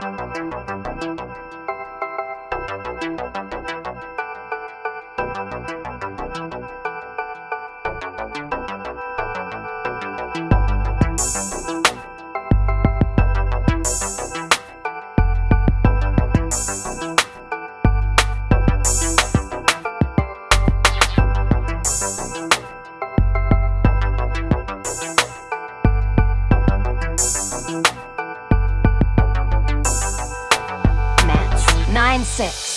Match 9-6.